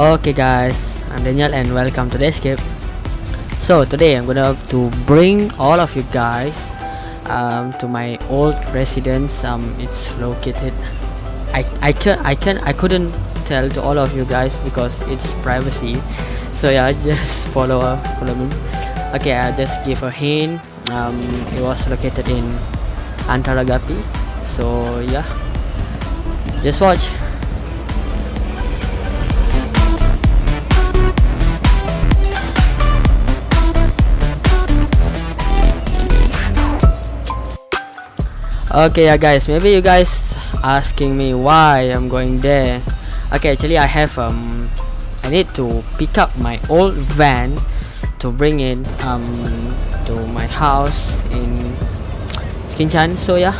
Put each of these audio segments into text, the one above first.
Okay guys, I'm Daniel and welcome to the escape. So today I'm gonna to bring all of you guys um, to my old residence. Um, it's located. I I can I can I couldn't tell to all of you guys because it's privacy. So yeah, just follow uh, follow me. Okay, I just give a hint. Um, it was located in Antaragapi. So yeah, just watch. Okay yeah guys. Maybe you guys asking me why i'm going there. Okay actually i have um i need to pick up my old van to bring it um to my house in Kinchan so yeah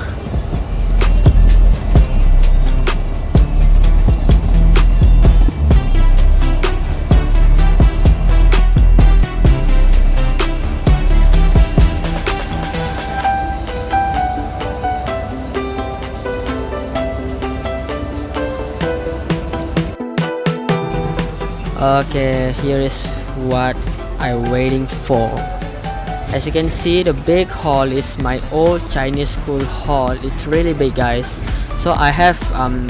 okay here is what I'm waiting for. As you can see the big hall is my old Chinese school hall. It's really big guys. So I have um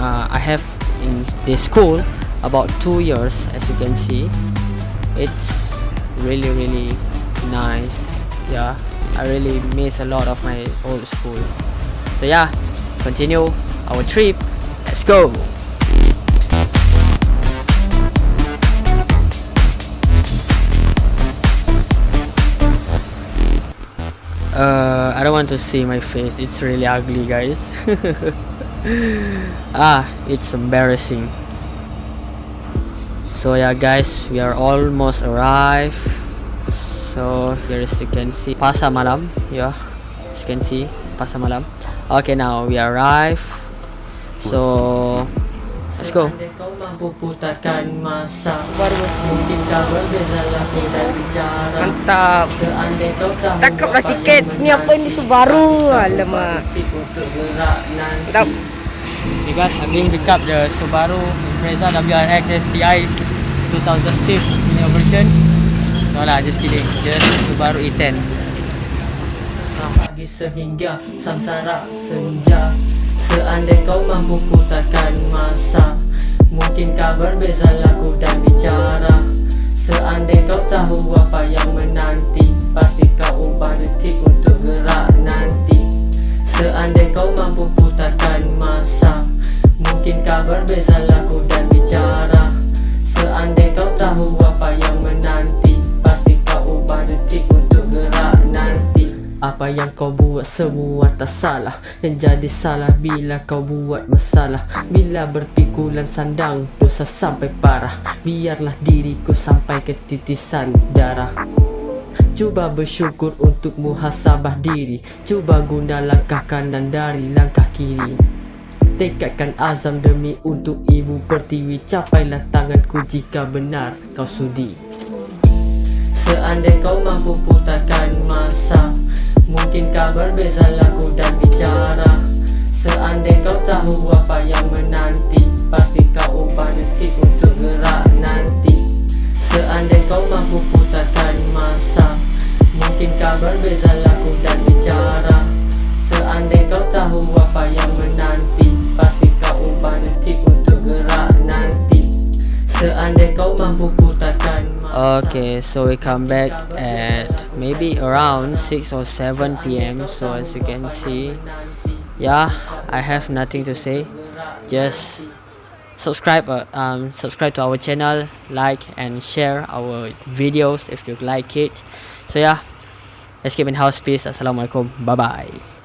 uh, I have in this school about two years as you can see. It's really really nice. Yeah I really miss a lot of my old school. So yeah continue our trip. Let's go uh, I don't want to see my face. It's really ugly guys. Ah it's embarrassing. So yeah guys we are almost arrived. So here as you can see. Pasar Malam yeah. As you can see Pasar Malam. Okay now we arrive. So let's go. Mantap. Cakaplah sikit Ni apa ni Subaru? Alamak. Mantap You guys I'm being pick up the Subaru Impreza WRX STI 2005 new version. No lah just kidding. Just Subaru E10 Pagi sehingga samsara senja Seandai kau mampu putarkan masa Mungkinkah berbeza lagu dan bicara? Seandai kau tahu apa yang menanti Pasti kau ubah detik Apa yang kau buat semua tak salah. Yang jadi salah bila kau buat masalah. Bila berpikulan sandang dosa sampai parah. Biarlah diriku sampai ke titisan darah. Cuba bersyukur untuk muhasabah diri. Cuba guna langkah kanan dari langkah kiri. Tekadkan azam demi untuk ibu pertiwi. Capailah tanganku jika benar kau sudi. Seandai kau mampu putarkan masa Mungkinkah berbeza lagu dan bicara. Seandai kau tahu apa yang menanti Pasti kau ubah detik untuk gerak nanti. Seandai kau mampu putarkan masa Mungkinkah berbeza lagu dan bicara. Seandai kau tahu Okay, so we come back at maybe around 6 or 7 p.m. So as you can see Yeah, I have nothing to say. Just subscribe uh, um, subscribe to our channel like and share our videos if you like it. So yeah let's keep in house. Peace. Assalamualaikum. Bye bye